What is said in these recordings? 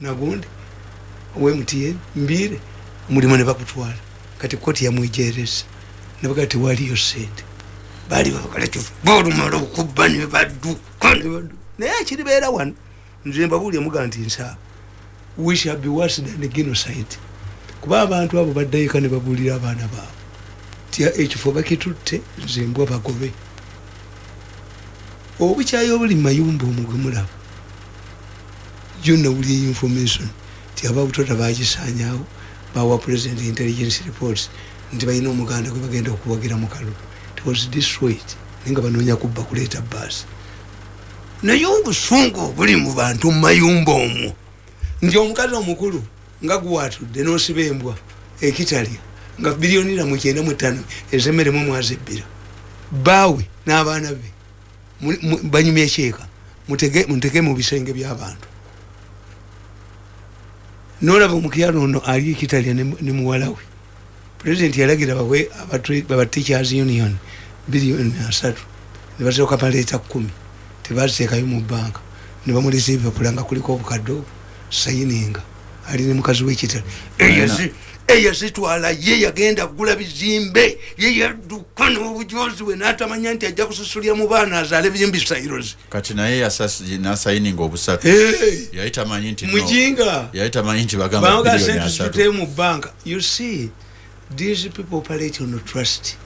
nagundi owemtn mbire omulimu ne bakutwala. Kati koti yamwejereza nebaga tewaliyo sente. Bali babakalakifu bolumala okuba nebadduka naye akiribeera wano nze mbabuulya muga nti nsaaba we shall be worse than genocide. Kuba abantu abo baddayika ne babuulira abaana baabwe. Ti ekifo bakitutte nze mbwa bagobe. Obukyayi obuli mumayumba omwo gwe mulaba jonawuli information ti ababutota bagisanyawo bawa president intelligence reports nti balina omuganda gwe bagenda okuwagira mu kalulu. It was destroyed naye nga banoonya kubba kuleeta baasi naye obusungu obuli mu bantu mu mayumba omwo. Nti omukazi omukulu nga guwatudde nosiba embwa ekitalya nga biliyonira mukyenda mutano ezemeremu mwaza ebbira baawe n'abaana be banyumya ekyeeka mutege mu bisenge by'abantu nolaba omukyalo ono ali ekitalya ne muwala we pulezidenti yalagira bawe baba teachers union biliyoni asatu nebasooka baleeta kumi tebaziteekayo mu banka. Nebamuleeta ebipapula nga kuliko obukadde obwo sayininga. Ali ne mukazi wekitale eyazitwala ye yagenda kugula bizimbe. Ye yadduka nobujozi bwe natamanya nti ajja kususulya mu baana azaale bizimbi sairozi kati naye nasayininga obusatu. Yali tamanyi nti mujinga! yali tamanyi nti bagambatuteyo mu banka. You see these people operate on trust.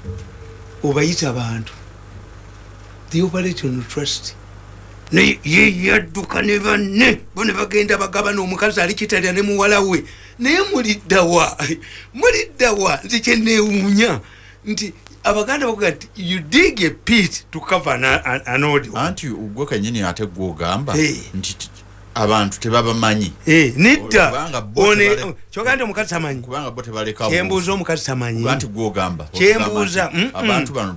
Obayita bantu they operate on trust. Ye yadduka ne banne. Bo ne bagenda bagaba n'omukazi ali kitalya ne muwala we naye muliddawa muliddawa nti kyenewuunya nti abaganda bakuga nti you dig a pit to cover an audio anti gwe kenyini ate gwe ogamba nti abantu tebabamanyi. Nedda. Kyogaa nti omukazi tamanyi. Kyembuuza omukazi tamanyi. Anti gwe ogamba kyembuuza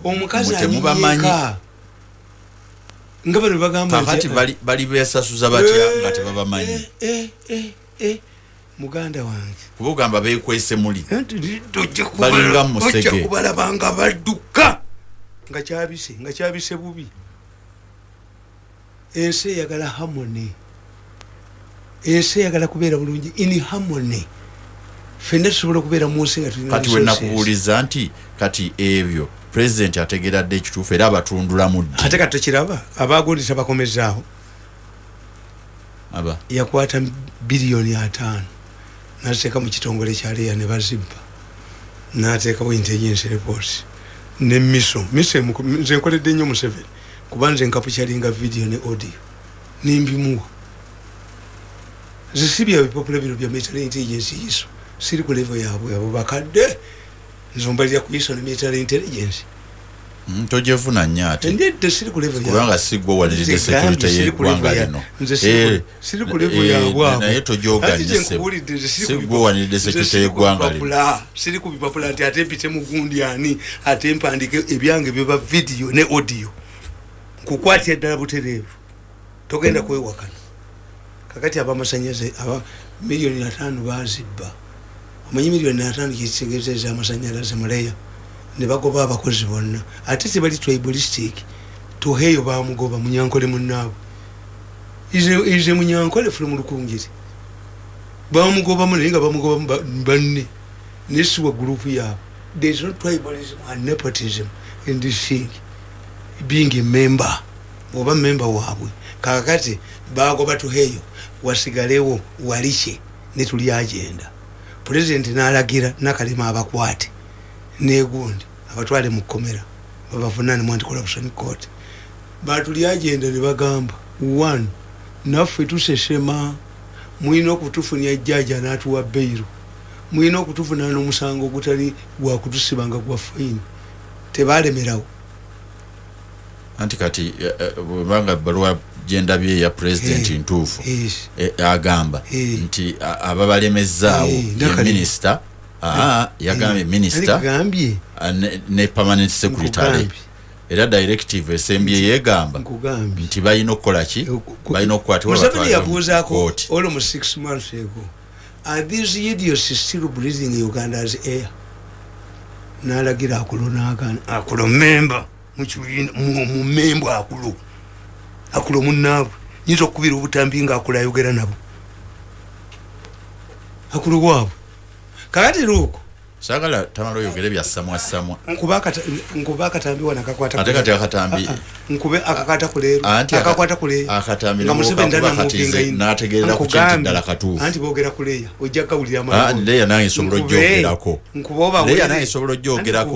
omukazi anyika nga bano bagambakati bali besasuza batya nga tebabamanyi muganda wange. Kuba ogamba bekwese muli. Balinga musege. kubalabanga badduka. Nga kyabise nga kyabise bubi. Ensi eyagala harmony ensi eyagala kubeera bulungi. In harmony fenna tusobola okubeera munsi nga kati wenakubuuliza nti kati ebyo pulezidenti ategeera dde ekituufu era abatundulamu ddi? Ate kati tekiraba abagondesa bakomezaawo aba. Yakwata biliyoni ataano nateeka mu kitongole kyaleya ne bazibba nateekawo intelligence report. Ne miso. Miso nze nkoledde nnyo museveni. Kuba nze nkapukyalinga video ne audio. Nembimuwa zisibya bipapula bino bya military intelligence yiso siri ku levo yabwe abo bakadde. Nzombalira ku iso ne military intelligence tojevuna nnyo ate. Nedde siri ku levo kubanga sigwe waniridde security yeggwanga lino. siri ku levo yabwanaye tojoganyisesigwe waniridde security yeggwanga lino. siri ku bipapula nti ate mpite mugundi ani ate mpandike ebyange byeba vidiyo ne audio. Nkukwatya ddala butereevu. Togenda kwewakana kakati abamasanyalaze aba miliyoni ataano bazibba omanyi miliyoni ataano kitegeezeza amasanyalaze muleya nebagoba abakozi bonna. Ate tebali tribalistic tuheeyo bamugoba munyankole munaabwe ize munyankole fule mulukungiri bamugobamu naye nga bamugobamu banne. Nesiwa gurupu yaabwe. Thereis no tribalism and nepotism in this thing. Being a member oba member waabwe. Kakati bagoba tuheeyo wasigalewo walike netuli agenda. Pulezidenti nalagira nakalema abakwate negundi abatwale mukomera babavunane anti corruption court. Batuli agenda nebagamba one naffe tusesema mulina okutufunya jaja natuwa beiru mulina okutufuna nomusango ogutali gwakutusibanga gwa faini tebalemerawo. Anti kati bwebanga baluwa gyendabye eya pulezidenti ntuufu agamba nti ababalemezaawo ye minisita yagambye minisita ne permanent secretary. Era directive esembye yegamba nti balina okukolaki balina okukwatibwayabuuzaako olmu six months ago are these idiots still breathing uganda as air? Nalagira akulo akulo memba mumemba akulo akulo munaabwe nyinza okukubira obutambi nga akula ayogera nabo? Akulu waabwe kakati luuko sagala tamala oyogere bya samwa. Samwa nkuba akata- nkuba akatambi wano akakwata ate ku- kati akatambi Ah, ah. nkube akakwata ku leero. Anti aka- akakwata ku leero. akatambi nga Museveni n'okakuba tanamuvinga katize ino. n'ategeerera ku kintu Nkugambye, ddala katuufu. anti boogera ku leeya ojja kawulira Ah, leeya nange nsobola oggyogerako leeya nange nsobola oggyogerako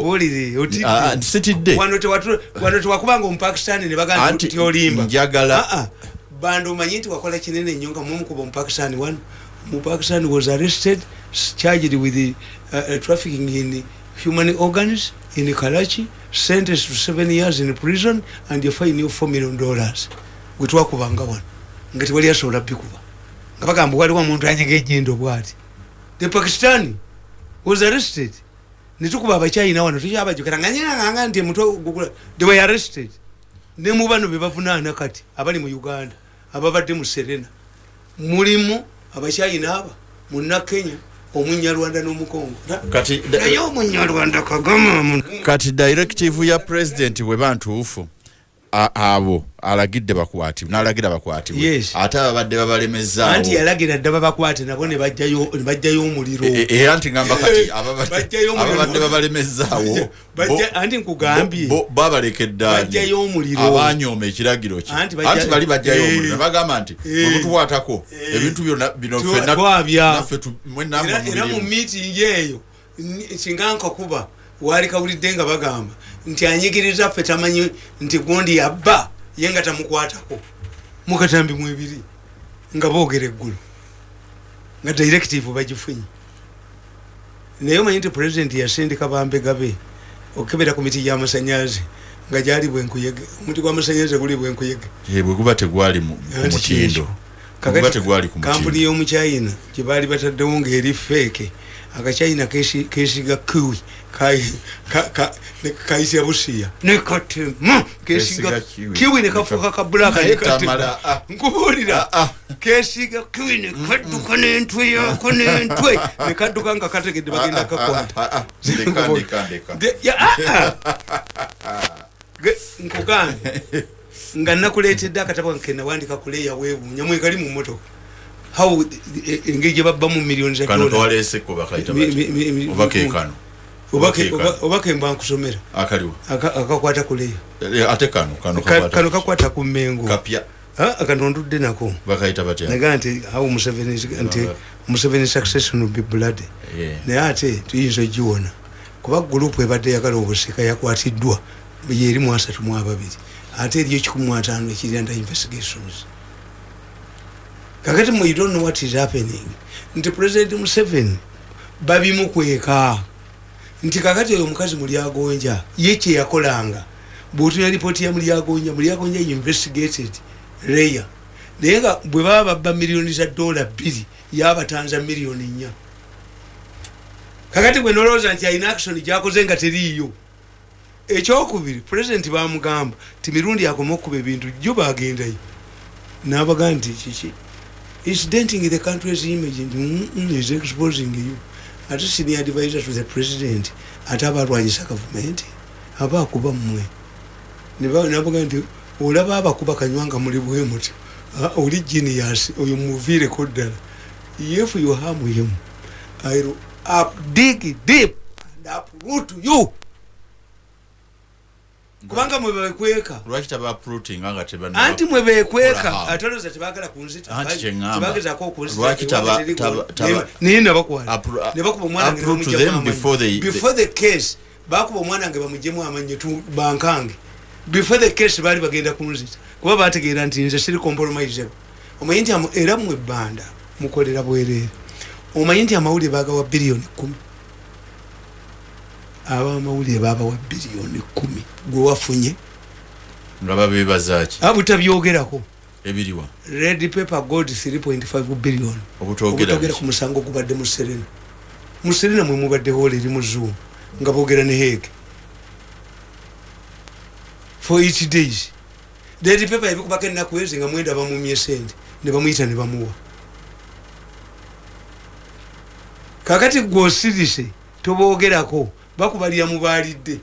Ah, ah, sitidde. Wano tewatu- wano tewakubanga omupakistani ne bagamba Anti ti olimba njagala- Ah, ah. bando omanyi nti wakola kinene nnyo nga mumukuba omupakistani wano? Omupakistani was arrested charged with the, uh, trafficking in human organs in karachi sentenced to seven years in prison and a fine of four million dollars. Gwetwakubanga wano. Nga tewali asobola bikuba nga bagamba waliwo omuntu anyega ejjendo bwati the pakistani was arrested. Netukuba abakyayina wano tukyabajukira nga nyinaganga nti emutwe gugula they were arrested. Ne mu bano bebavunaana kati abali mu uganda ababadde mu serena. Mulimu abakyayina aba munakenya omunyarwanda n'omukongo. Kati naye omunyarwanda kagama kati directive ya president bweba ntuufu a- abo alagidde bakwatibwe n'alagira bakwatibwe ate ababadde babalemezaawo anti yalagira dda babakwate nabo ne bajjayo omuliro E- e- era nti ngamba kati ababadde babalemezaawo anti nkugambye Bajjayo omuliro. abanyooma ekiragiro kye Anti bali bajjayo Eh. omuliro nebagamba nti Eh. bwemutukwatako Eh. ebintu bino Twa- ffenna- twabya. naffe tu- mwe nammwe era mu miitingi eyo singa nkakuba waali kawulidde nga bagamba nti anyigiriza ffe tamanyi nti gundi yabba ye nga tamukwatako. Mukatambi mwebiri nga boogera eggulu nga directive bagifunye. Naye omanyi nti pulezidenti yasindika bambega be okukebera ku miti gyamasanyalaze nga gyali bwenkuyege omuti gwamasanyalaze guli bwenkuyege. Bwe guba tegwali ku mutindo kampuni y'omuchina gyebaali bataddewo ngaeri feeke akachina kesi- kesiga kiwi kaisya busiya nekatema kesiga Kesiga kiwi. kiwi nekafuuka kabulaka Naye Tamala, ah. nkubuulira Ah, ah. kesiga kiwi nekadduka n'entwe yako n'entwe nekadduka nga kategedde bagenda kakwata. Ge- nkugambye nga nakuleetedde akatabo nke nawandika kuleeya weebuunya mwekali mu motoka how eh, engeri gye babbamu miliyoni za kano dola kawaleeseko bakayita Mi- mi- mi- mi- oba keekano Oba oba ke- keekano. oba- oba kemba nkusomera. Akaliwo. Aka- akakwata kuleeya Eh, ate kano kano Ka- kakwata ku- mmengo. Kapya. Kano ndudde nako. Bakayita batya? Nagaa nti how museveni nti museveni succession will be blood. Yeah. naye ate tuyinza ogiwona. Kuba gurupu ebadde yagala obusika yakwatiddwa yeri mu asatu mu ababiri. Ate eriyo kikumi mu ataano ekiri under investigations. Kakati mu you don't know what is happening. Nti president museveni babimukweka nti kakati oyo omukazi mulyagonja ye kyeyakolanga bwotuna lipooti ya mulyagonja mulyagonja investigated leya naye nga bwe baba babba miliyoni za dola bbiri yabatanza miliyoni nnya. Kakati gwe nolowooza nti alina action gyakoze nga teriiyo. Ekyokubiri pulezidenti bamugamba ti mirundi akoma okuba ebintu jjo bagendayo nabaga nti kiki? Is denting the country's image. Nti "Mm, mm, is exposing you ate senior advisor to the president ate aba alwanyisa gavumenti aba akuba mmwe. Nabaga nti olaba abakuba kanywanga muli bwe Ah, oli genius oyo muviireko ddala if you harm him I'll dig deep and uproot you kubanga mwe bekweka. Lwaki tabaprooting nga anti mwe bekweka Kola. atoloza tebagala kunzita Anti kyeŋŋamba. tebagezako Lwaki taba- taba- taba- naye nabakwala Appro- a- nebakuba omwana wange uproot nebamuggyemu them amanyi. before they- before the case bakuba omwana wange bamugjemu amannyo bankange. Before the case baali bagenda kunzita. Kuba bategeera nti nze siri compromisable omanyi nti era mwe ebbanda mukolera bwereere. Omanyi nti amawulire bagawa biliyoni kumi abamawulire babawa biliyoni kumi. Gwe wafunye? Nga babeebazaki abutabyogerako ebiriwa. Red paper gold 3.5 billion. Obutogera ku musango gubadde mu serena mu serena mwe mubaddeho eri mu zoom nga boogera ne hege for eight days. Red paper ebikubako ennaku ezi nga mwenda bamumye sente ne bamuyita ne bamuwa. Kakati gweosirise toboogerako bakubalira mubalidde.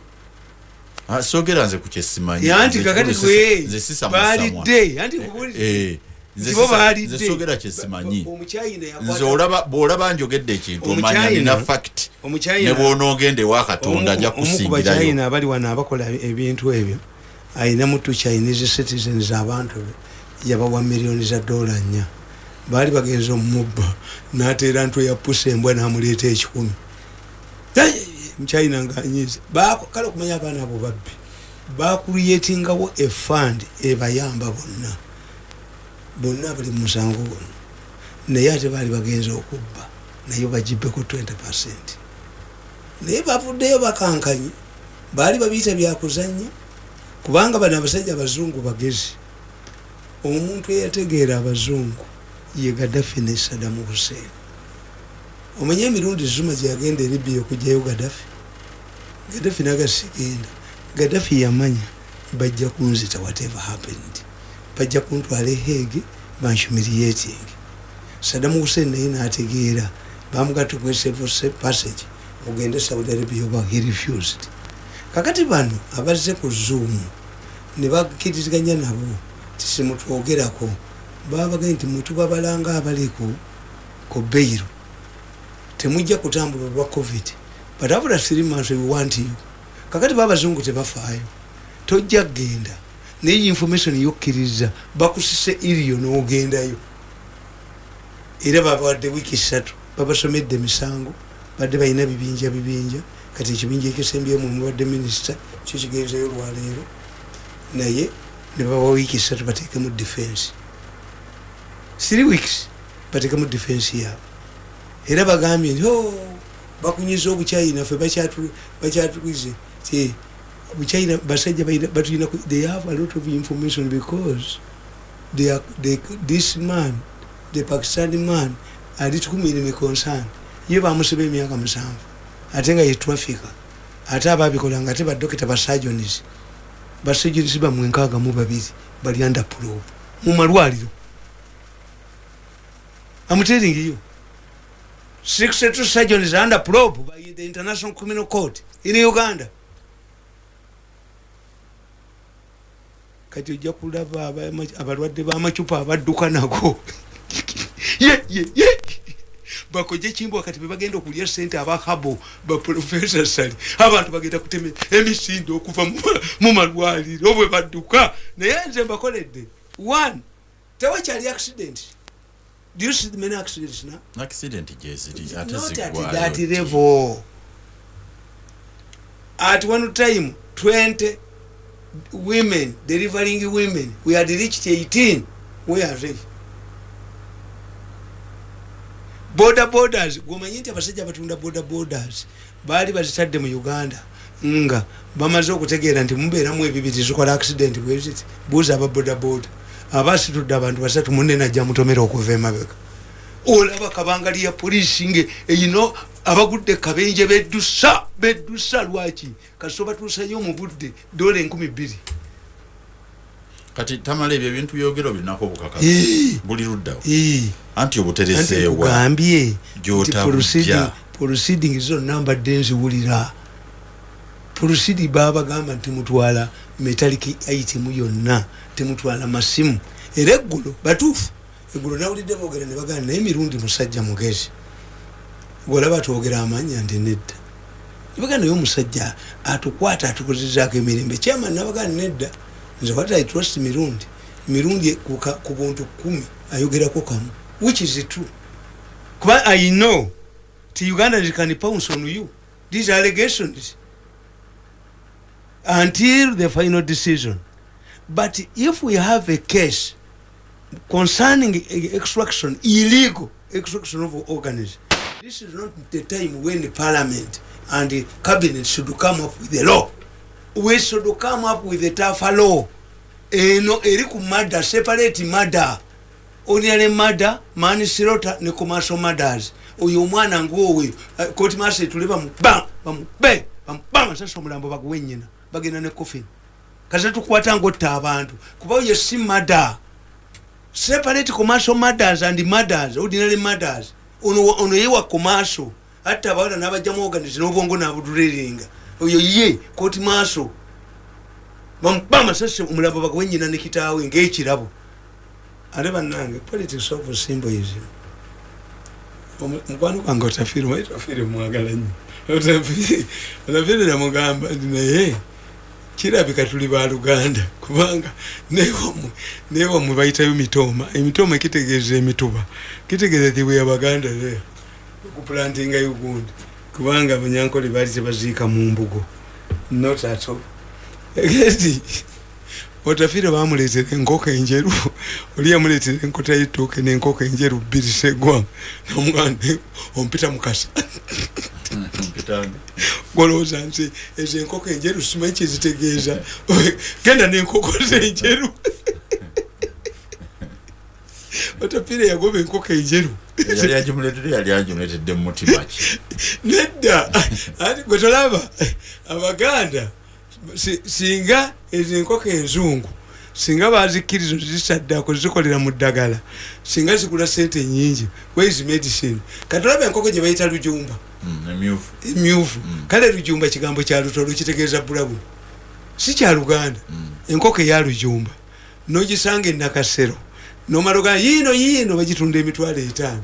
Sogera nze ku kyesimanyi yanti kakati nze gwe sisamusamwa balidde. Yanti nkubuulire Eh, Nze baalidde soogera bw'olaba njogedde ekintu omanya nina fact. Ne bw'onoogenda ewa katonda ajja kusingirayo abali wano abakola ebintu ebyo ayina mutu chinese citizens abantu be yabawa miliyoni za dola nnya. Baali bagenza omumubba nateera ntwe ya pusa embwa namuleeta ekikumi muchina ngaanyize kale okumanya abaana abo babbi bakuriyetingawo efund ebayamba bonna bonna bali mu musango guno. Naye ate baali bagenza okubba naye bagibbeko 20 percent. Naye bavuddeyo bakankanye baali babiyita byakuzanya kubanga bano abasajja abazungu bagezi. Omuntu eyategeera abazungu ye gadafi ne sadamu hussein omanye emirundi zuma gyeyagenda eribia okugjayo gadafi gadafi nagasigenda. Gadafi yamanya bajja kunzita whatever happened. Bajja kuntwala ehege banshumiriating sadamu hussein naye nategeera bamugatta kwesevose passage ogende saudi arabia oba he refused. Kakati bano abazze ku zoom ne bakkiriziganya nabo tisimutwogerako babagaye nti mutubabalanga abali ku beiro temujja kutambula olwa covid. But after three months we want you. Kakati babazungu tebafaayo tojja kgenda. Naye information yokkiriza bakusise iriyo n'ogendayo. Era babawadde wiiki ssatu babasomedde emisango badde balina bibinja bibinja. Kati ekibinja ekisembyemu muwadde minisita kyo kigenzeyo olwaleero? Naye ne babawa wiiki ssatu bateekemu defense. Three weeks bateekemu defense yaabwe era bagambye nti "Oh, bakunyiza obuchina ffe bakyatu- bakyatulize. Ti buchina basajja batulina they have a lot of information because they are, they, this man the pakistani man ali tukumire concern. Ye bamusiba emyaka musanvu ate nga ye traffica ate ababikolanga ate badokita basajonis basajunisi bamwe nkaaga mu babiri bali under probe mu malwaliro. You 62 surgeons are under probe by the international criminal court in uganda. Kati ojja kulaba abalwadde b'amacupa abadduka nago bakoje kimbwa kati bebagenda okulya sente abahabo baprofesa sali. Abantu bagenda kutema emisindo okuva mu- mu malwaliro bwe badduka naye nze mbakoledde one tewakyali accident do you see many accidents now? Accident gyeziri ate not at level. At one time 20 women delivering women we had reached 18 where are they border borders gomanyi nti abasajja abatunda border borders baali bazitadde mu uganda. Nga bamaze okutegeera nti mubeeramu ebibiri zikola accident bweziti? Buuza aba border border aba asitudde abantu basatu munne najja mutomera okuva emabega. Olaba kabangali ya polisi nge eyino abagudde kabenje beddusa beddusa lwaki? Kasito batuusayo mu budde dola enkumi bbiri. Kati tamala ebyo ebintu byogero birinako obukaka Eh. buli luddawo. Anti obutereseewa. Gy'otabujja. proceeding- zonna mbadde nziwulira. Proceedi babagamba nti mutwala metaliki itemu yonna temutwala masimu. Era eggulo batuufu eggulo nawulidde boogera ne bagamba naye emirundi musajja mugezi. Golaba twogera amanya nti nedda. Nibaga naye omusajja atukwata atukozezaako emirembe. Kyama nabagaa nedda nze what i trust mirundi. Mirundi ku buntu kumi ayogerako kamu which is true. Kuba i know ti uganda can pounce on you. These allegations. Until the final decision but if we have a case concerning e- extraction illegal extraction of organs this is not the time when the parliament and the cabinet should come up with a law. We should come up with a tougher law. Eno eri ku mada separate mada ordinary mada manslaughter ne commercial matters oyo omwana ngaowe koti masa etule bamuba bamube bamuba masasi omulambo baguwe nyina bagenda ne coffin kase tukwata ngaotta abantu. Kuba oyo si mada. Separate commercial matters and matters ordinary matters ono ono yewa commercial atta abawala n'abajjamu organize n'obwongo nabuduleringa oyo ye koti maaso. Bamuba amasasi omulambo bagawe nyina ne kitaawe ngaekirabo ate bannange politics of symbolism. Omu- mukwano gwange otafiire omanyi tafiire mwagala nnyo. Otafiire- otafiire namugamba nti naye kirabika tuli baluganda kubanga newamwe bayitayo mitooma emitooma kitegeeza emituba. Kitegeeza ti bwe yabaganda there okuplantinga ugundi kubanga abanyankole baali tebaziika mu mbugo. Not at all. Eti otafiire bamuleetera enkoko enjeru oli yamuleetera enkota y'ettooke n'enkoko enjeru bbiri segwanga nomuganda ompita mukasa golowooza nti ezo enkoko enjeru simanyi kyezitegeeza genda n'enkoko zenjeru. Otafiire yagoba enkoko enjeru. Yali agimuletedde yali agimuletedde mu mutima ki? Nedda. Ati gwe tolaba abaganda singa ezo enkoko enzungu singa bazikkiriza zisaddako zikolera mu ddagala singa zigula sente nyingi wais medicine. Katolaba enkoko gye bayita lujumba. Mm, emyufu emyufu kale lujumba kigambo kya lutolo kitegeeza bulabulu si kya luganda. Mm. enkoko eya lujumba. Nogisanga enakasero nomala ogaa yiino yiino bagitunda emitwalo etaano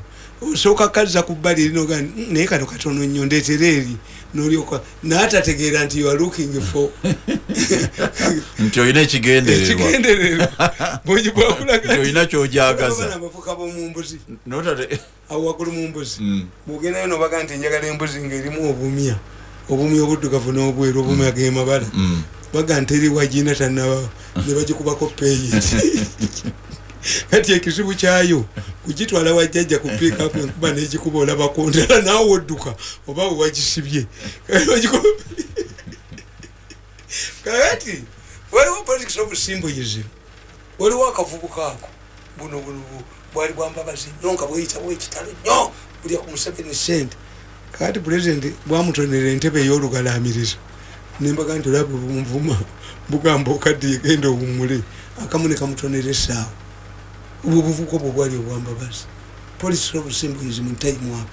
osooka kazza ku bbali eri nogaa "Mm, naye kano katono nnyo ndeetera eri nolyoka naatategeera nti you are looking for nti olina ekigendererwa. ekigendererwa. Bungi nti bwakulaga olina kyojagaza amafuka bomumbuzi notate awo waggulu mu mbuzi. Mm. bwogendayo nobaga nti njagala embuzi ngaerimu obumya obumya obuddugavu n'obweru obumya gemabala. Mm. baga nti eri wagina tanabawo nebagikubako peyiti kati ekizibu kyayo kugitwala wajjajja ku pikapu enkuba negikuba olabako ndala naawe odduka oba wewagisibye kakati waliwo politics of symbolism? Waliwo akavubuka ako. Buno buno bu- bwali bwambabazi nnyo nga bweyitawo ekitalo nnyo. Bulya ku museveni sente kakati pulezidenti bwamutonera entebe ey'olugalamirizo nembaga nti olaba bunvuma bugamba okadde yegenda owummule. Akamu ne kamutonera essaawa obwo obuvuko bwe bwali obwambabazi policy of symbolism time up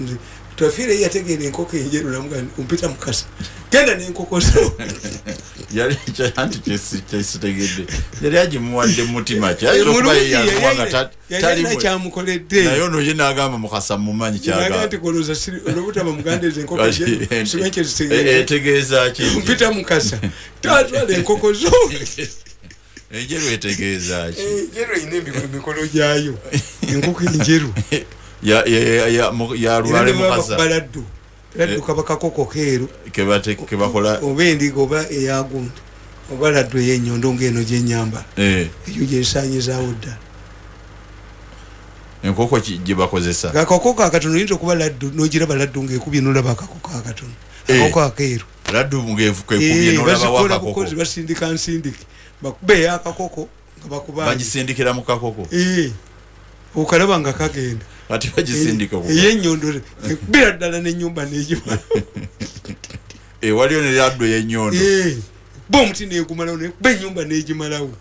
Nti, tafiire yategeera enkoko enjeru namuga ompita mukasa genda n'enkoko zo anti kyesi- kyesitegedde yali agimuwadde mu mutima ki ayinza okuba ye yakuwanga ta- yalina talimu- kyamukoledde naye ono ye n'agamba mukasa mumanyi kyagamba kolooza olwobutaba muganda ezo enkoko simanyi E- kyezitegeera etegeeza ki ompita mukasa. Tatwala enkoko zo enjeru etegeeza ki? Enjeru erina emiko- emikolo gyayo. Enkoko enjeru. Ya- ya- ya- mu- yalwale mukasa baladdu. Laddu Eh. kaba kakoko keeru. Kebakola oba endiga oba eyagundi oba laddu ey'ennyondo ngaeno gyenyambala eh, eyo gyesanyizawo ddala enkoko ki- gye bakozesa? Akakoko akatono oyinza okuba laddu nogiraba laddu ngaekubye nolaba akakoko akatono Eh. akakoko akeeru. Laddu ngeekubye Eh, nolaba bazikola wakakoko bukozi basindika nsindike bakuba eyakakoko nga bakubanje bagisindikira mu kakoko? Okalaba nga kagenda. Ati bagisindika ku- eyennyondo ekubira ddala nenyumba negimala Eh, waliyo ne laddu ey'ennyondo ba omuti negumalawo nekuba enyumba negimalawo.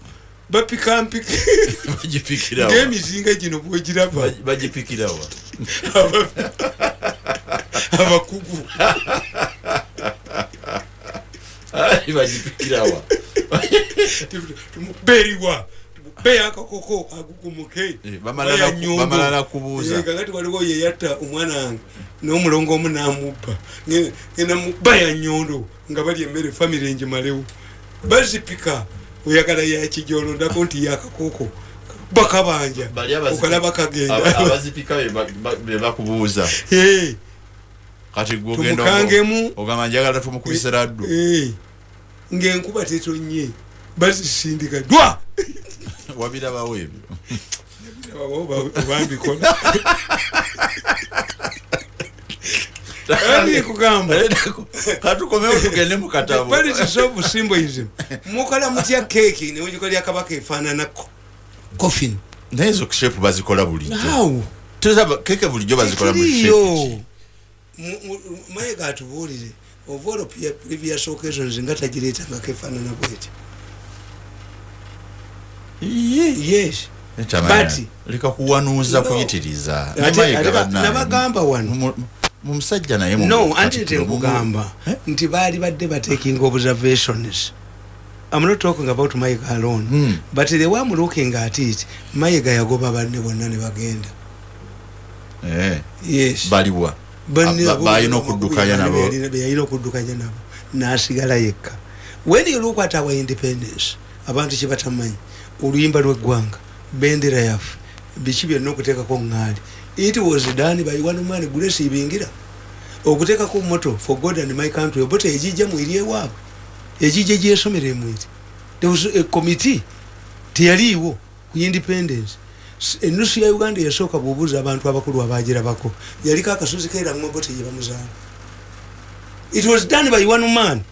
Bapikampika bagipikirawa ngaemizinga gino bwegiraba Bagi- bagipikirawa abakugu. Ai, bagipikirawa tumubeeriwa tumubeeyo akakoko agugumuke Eh, bamala kubuuza. kakati waliwo yeyatta omwana wange n'omulongo omu namubba Nge- ngenda mubba ya nyondo nga bali emmere famire engimalewo bazipika oyagala yakijolondako nti yakakoko bakabanja okalaba aba- kagenda abazipika be ba- ba- be bakubuuza. Eh, kati gwe ogenda ogamba njagala tumukubise laddu Ng'enkuba tetonye bazisindika dwa. Wabirabawo ebyo. Bambikola ani kugamba? Katukomewo tugende mu katabo. Politics of symbolism. Mukola mutya keeki newegikolya kabaka efaanana coffin. Naye ezo shepu bazikola bulijjo. Keke bulijjo bazikola mu shepu mayiga atubuulire pre- previous occasions nga tagireetangako efaanana bweti yes. But- leka kuwanuuza kuyitiriza. Nabagamba wano. Mu- mu musajja naye no anti tenkugamba Eh? nti baali badde batekinga observations i'm not talking about mayiga alone. Mm. but the way i'm looking at it. Mayiga yagoba banne bonna ne bagenda. Eh, yes. Baliwa balina okuddukanya nabo. beyalina- okuddukanya nabo nasigala yekka. When you look at our independence abantu kyebatamanyi oluyimba lweggwanga bendera yaffe biki byonna okuteekako ŋŋaali. It was done by one man grace ibingira. Okuteekako moto for god and my country obote ejijja mwiri ewaabwe ejijja gyesomera emwiri there was a committee teyaliiwo ku independence Enusu ya uganda yasooka bwobuuza abantu abakulu abagirabako. Yaliko akasozi keramwa bote gye bamuzaala. It was done by one man.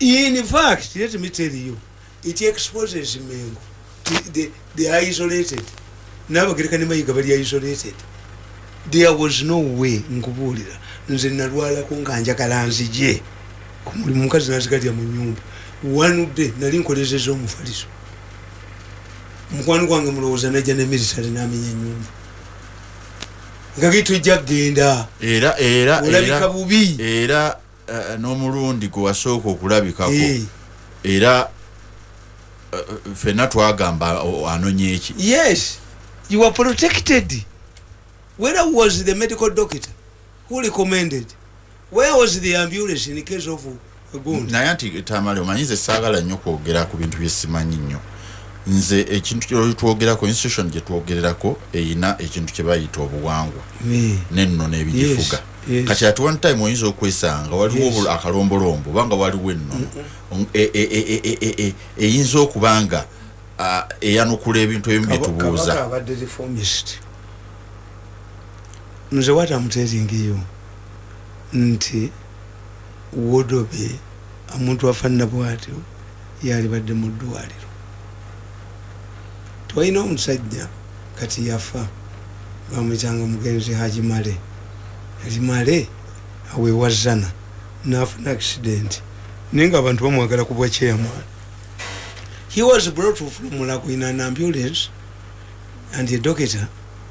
In fact let me tell you it exposes mengo. They, they are isolated. Nabagereka ne mayiga bali isolated. There was no way nkubuulira nze nalwalako nga njagala nzije ku mulimu mukazi nazigalya mu nyumba one day nali nkolezeza omufaliso mukwano gwange mulowooza najja ne mirisale namenya enyumba nga gitujja kgenda era era olabika bubi. era eh, n'omulundi gwe wasooka okulabikako. Eh, era eh, ffenna twagamba anonye eki yes you are protected. Where was the medical doctor who recommended? Where was the ambulance in case of naye nti tamale omanyize saagala nnyo kwogera ku bintu byesimanyi nnyo nze ekintu kyetwogerako institution gyetwogererako eyina ekintu kye bayita obuwangwa. Nenno n'ebigifuga. Kati ati one time oyinza okwesanga waliwo akalombolombo obanga waliwo ennono. E- e- e- eyinza okuba nga eyanukula ebintu ebimu byetubuuza nze what am telling you nti wodobe omuntu afaanana bwatyo yalibadde mu ddwaliro twalina omusajja kati yafa bamwitanga mugenzi hajimale. Hajimale awewazana nafuna accident. Naye nga abantu bamwagala kubwa chairman. He was brought from Mulago in an ambulance and the doctor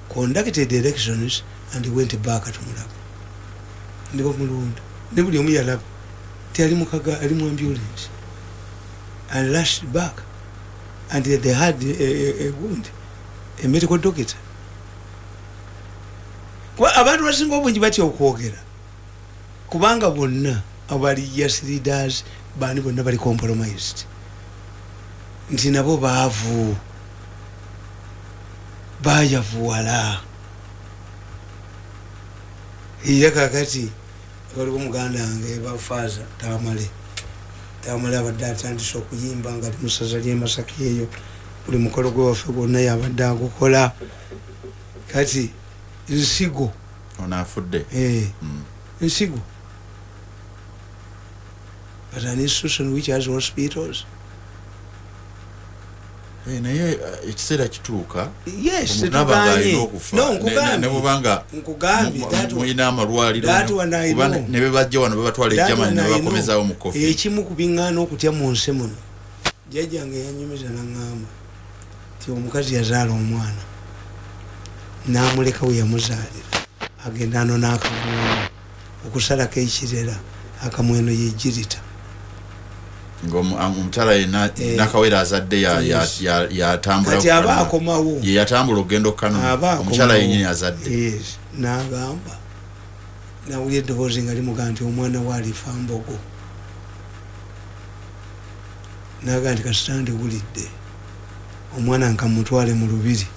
conducted elections and went back to Mulago ne bamulonda ne buli omu yalaba ti ali mu ambulance. And rushed back and they had a, a, a wound a medical doctor. Abantu basinga obungi batya okwogera? Kubanga bonna abali yes leaders bani bonna bali compromised. Nti nabo baavu. Bayavuwala era kakati waliwo muganda wange bafaaza tamale tamale abadde atandise okuyimba nga ali musaza lyemasaka eyo buli mukolo gwe waffe gwonna yabadde agukola. Kati nsigo. Ono afudde? Eh, Mm. nsigo. But an institution which has hospitals bwobanga nkugambye. mu- that mu- one- mulina amalwaliro that no- one I kuba know. ne- ne bebajja wano bebatwala ejamani one I nebakomezawo mu kofi ekimu ku biŋŋaana okutya mu nsi muno. Jjajjange yanyumiza naŋŋamba ti omukazi yazaala omwana n'amuleka we yamuzaalira agenda ano n'akamweno okusalako ekirera akamweno yegirita ngaomukyala yena Eh. nakawera azadde ya- ya- Yes. ya- yatambula akomawo. Ye yatambula okugenda okukanuma aba omukyala yenyini azadde. N'agamba nawulira eddoboozi nga limuga nti omwana we alifa mbogo. Naga nti kasitande wulidde. Omwana nka mutwale mu lubiri.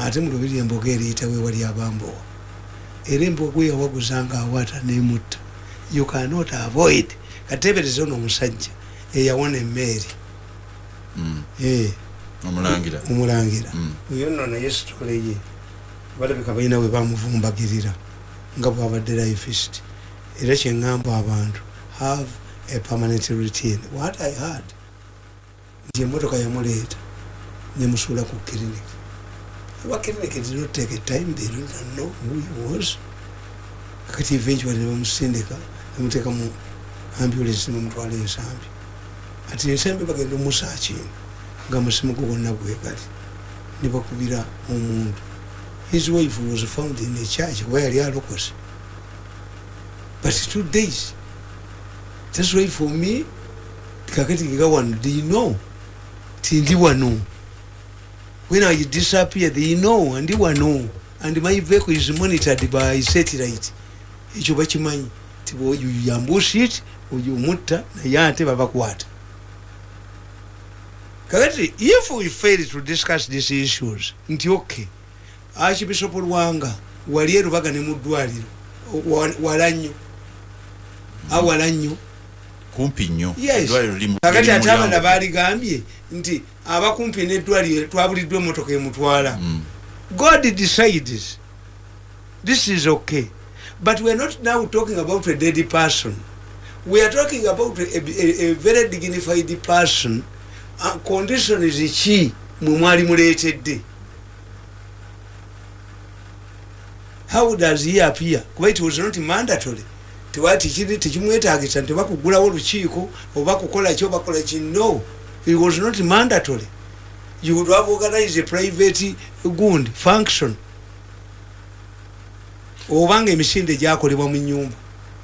Ate mu lubiri embogo eriyitawo ewali abambowa era embogo yawaguza nga awaata nemutta. You cannot avoid. Katebereza ono omusajja eyawona emmeeri Mm, Eh, omulangira. Omulangira. Mm. oyo nno naye sitole ye. Balabika balina we bamuvumbagirira nga bwabadde lifist era kyeŋŋamba abantu have a permanent routine. What i had? Nti emotoka yamuleeta nemusuula ku clinic aba clinic did not take a time they don't know who he was. Kakati eventually nebamusindika nemuteeka mu ambulance nemumutwala ensambi ati ensambi bagenda omusaakinga nga musimugo gwonna gwegali nebakubira omuntu his wife was found in a church where yali alokose but two days. That's why for me kakati nga wano you know? Ti ndi wano when i disappear they know? Ndi wano and my vehicle is monitored by satellite. Ekyo bakimanyi ti yambushit oyo omutta naye ate babakwata kakati if we fail to discuss these issues nti okay. Archbishop lwanga wali erubaga ne mu ddwaliro wa- wala nnyo. Awala nnyo. Kumpi nnyo. Kakati ate abana baligambye nti abakumpi neddwaliro twabuliddwa emotoka emutwala. Mm. god decides. This is okay. But weare not now talking about a dead person. We are talking about a, a, a very dignified person conditions ki mwe mwali muleetedde how does he appear? Kuba it was not mandatory. Tewati tekimwetagisa nti bakugulawo lukiiko oba kukola ki obakola ki no. It was not mandatory. You would have organized a private gund function. Obanga emisinde gyakolebwa mu nyumba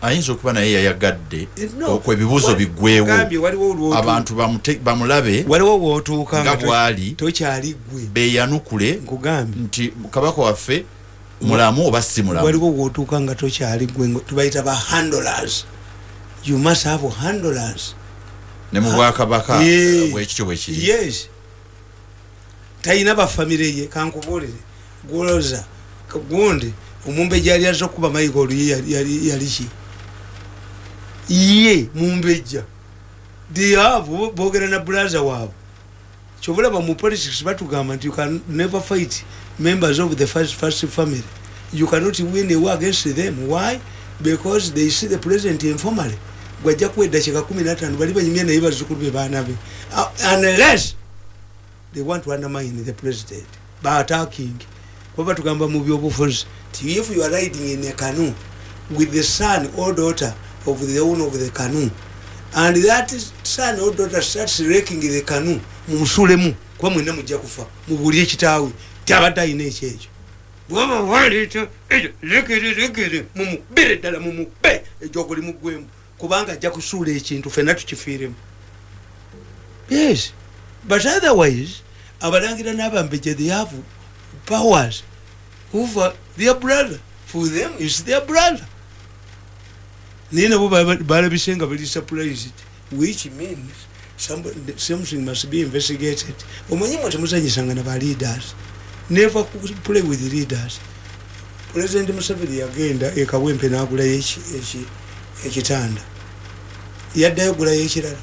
ayinza okuba naye yayagadde Wali- biggwewo abantu bamulabe waliwo bwotuuka nga bwali tokyali gwe beyanukule nti kabaka waffe mulamu oba si mulamu? Waliwo bwotuuka nga tokyali gwe tubayita ba handlers. You must have handlers. Ne mu bwakabaka bwekityo bwekiri yes. Talina bafamire ye kankubuulire. Gwoza gundi omumbe gyali aza okuba yali- yali yali ki ye mumbejja. Dihavu boogera na bulaza waabwe. Kyobulaba mu politics batugamba you can never fight members of the first, first family. You cannot win a war against them. Why? Because they see the president informally. Gwajja kuwa eddakiika kumi natano bali banyumya naye bazukulu be baana be. Uh, unless they want to undermine the president. By attacking. Kuba batugamba mu byobufuzi ti if you are riding in a canoe with the son or daughter of the owner of the canoe. And that son or daughter starts raking the canoe mumusulemu kuba mwena mujja kufa mubulye kitaawe tyabadde ayina ekyo ekyo. Bwaba waleeta ekyo lekere lekere mumubere ddala mumube egyokuli mugwemu kubanga ajja kusuula ekintu fenna tukifiiremu. Yes but otherwise abalangira n'abambejja they have powers over their brother. For them is their brother naye nabo balabise nga bali surprised which means somebody- something must be investigated. Omanyi mwe temuzanyisanga na ba leaders. Never play with leaders. President museveni yagenda ekawempe n'agulayo eki- eki- ekitanda yaddayo gulayo ekirala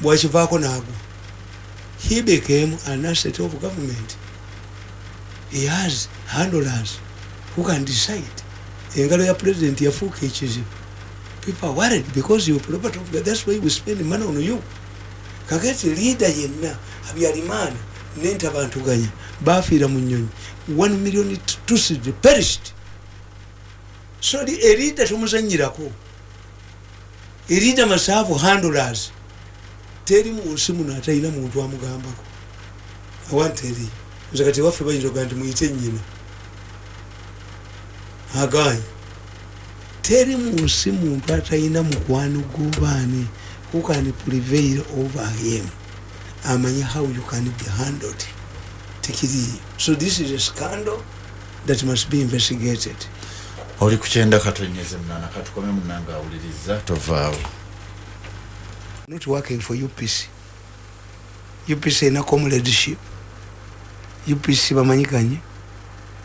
bwakivaako n'agwa he became an asset of government. He has handlers who can decide engalo ya president yafuuka ekizibu people are worried because you property of that's why we spend money on you. Kakati leader yenna abyalimaana nentabantuganya bafiira mu nyonyi 1 million tusid perished. So the- a leader tomuzanyirako a leader must have handlers teri munsi muno atalina muntu amugambako awanteri nze kati waffe bayinza oga nti muyite nyina aganye teri munsi muntu atalina mukwano gobaani who can prevail over him. Amanye how you can be handled. Tekiriyo so this is a scandal that must be investigated. Oli kukyenda katonyeze munana katukome munanga awuliriza tovaawo not working for upc upc ena comradeship. Upc bamanyikanye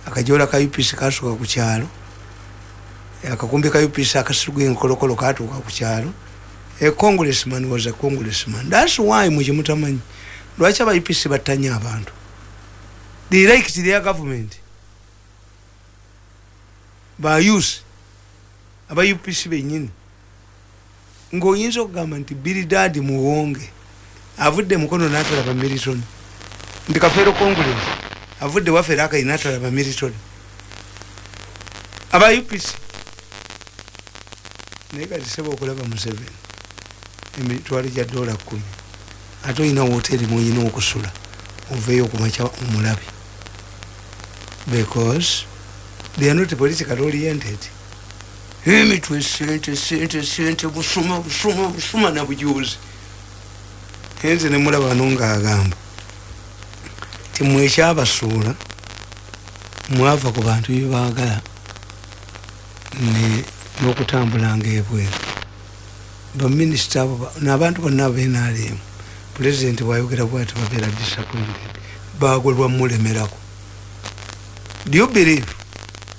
akajola ka upc kasuka ku kyalo akakumbi ka upc akasiruga enkolokolo katuuka ku kyalo. A congressman was a congressman. Thats why mukimutamanyi lwaki aba upc battanya abantu? They liked their government. Bayusi aba upc benyini ng'oyinza okugamba nti biridadi muwonge avudde mukono natalaba militoni nti kafeero congress avudde wafeero akai natalaba militoni aba upc naye kati seba okulaba museveni emitwalo gya dola kumi ate olina woteri mwolina okusula oveeyo okumakya omulabi. Because they are not politically oriented. Emitwe sente sente sente busuma busuma busuma nabujuzi enze nemulaba nongaagamba timwekyabasuula mwava ku bantu byebaagala n'okutambulanga ebweru. Baminisita abo nabantu bonna abenalemu pulezidenti bwayogera bwati babeera disappointed bagolwa mulemerako do you believe?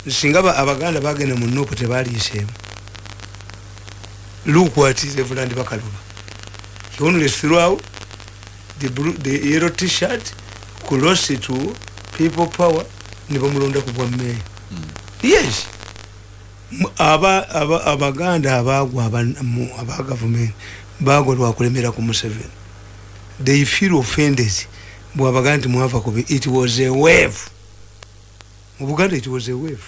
Singa abaganda bagenda mu nupu tebaliiseemu what reverand bakaluba he only threw out the, blue, the yellow t-shirt cross to people power nibamulonda ku bwa meya yes abaganda abagwa aba gavumenti bagwa lwakulemera ku museveni. They feel offended. Bwabaga nti mwava kubi it was a wave. Mu buganda it was a wave.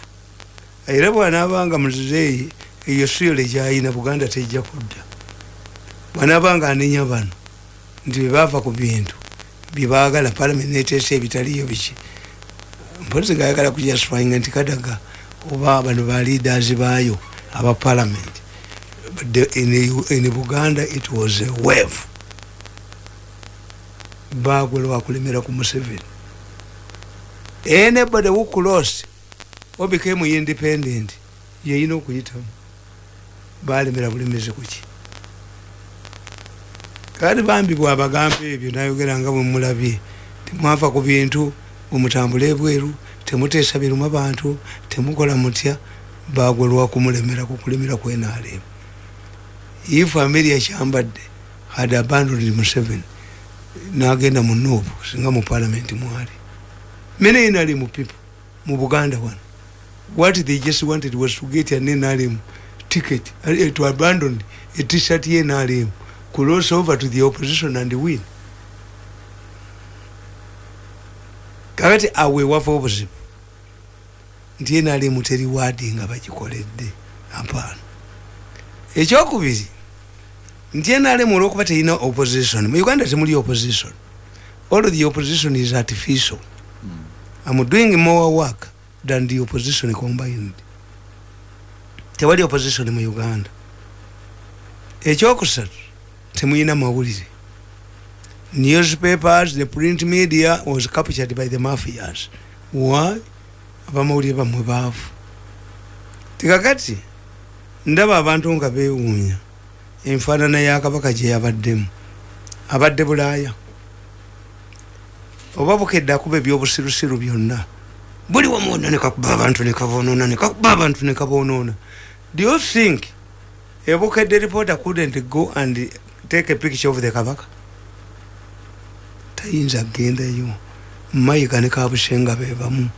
Era bwanaabanga muzeeyi eyo siyole gyayina buganda tejja kudda bwanaabanga anenya bano nti bebava ku bintu byebagala palamenti neteesa ebitaliyo biki. Mpolisi ngaayagala kujustifyinga nti kadaga oba bano ba leaders baayo aba parliament. In buganda it was a wave. Bagwe lwakulemera ku museveni. Anybody who crossed or became independent yeyina okuyitamu. Balemera bulemezi kuki kati bambi bwabagamba ebyo nayogera nga bwemulabye temwava ku bintu bwemutambula ebweru temuteesa biruma bantu temukola mutya bagwe lwakumulemera kukulemera kwenalemu if ameria kyambadde had abandoned museveni nagenda mu nuupu singa mu palamenti mwali. Many nrm people mu buganda wano. What they just wanted was to get an nrm ticket uh, to abandon a t-shirt ye nrm cross over to the opposition and win. Kakati awe wava obuzibu nti nrm teri waadi nga bagikoledde apaana ekyokubiri nti nrm olwokuba terina opposition. Mu uganda temuli opposition. All the opposition is artificial. Am doing more work than the opposition combined. Tewali opposition mu uganda. Ekyokusatu temuyina mawulire. Newspapers the print media was captured by the mafias. Why abamawulire bamwe baavu. Tikakati ndaba abantu nga bewuunya enfaanana yakabaka gye yabaddemu. Abadde bulaaya. Oba bukedde akuba ebyobusirusiru byonna. Buli wamwonna nekakuba abantu nekabonona nekakuba abantu nekabonona do you think ebukedde reporter couldn't go and take a picture of the kabaka? Tayinza kgendayo mayiga ne kabushenga bebamu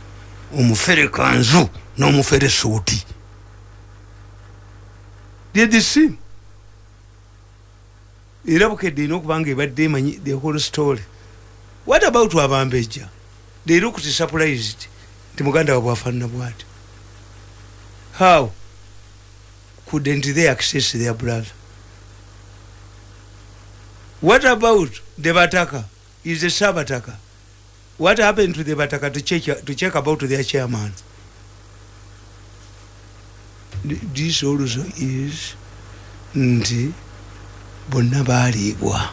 omufere kanzu n'omufere suuti dyedisi era bukedde erina okubanga ebadde emanyi the whole story. What about abambejja they looked surprised. Nti muganda wabwe afaanana bwati. How couldn't they access their brother? What about the bataka is the sabataka what happened to the bataka to check, to check about their chairman? This also is nti bonna baliibwa